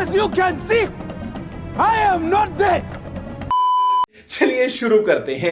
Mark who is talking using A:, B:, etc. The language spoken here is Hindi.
A: as you can see, I am not dead.
B: चलिए शुरू करते हैं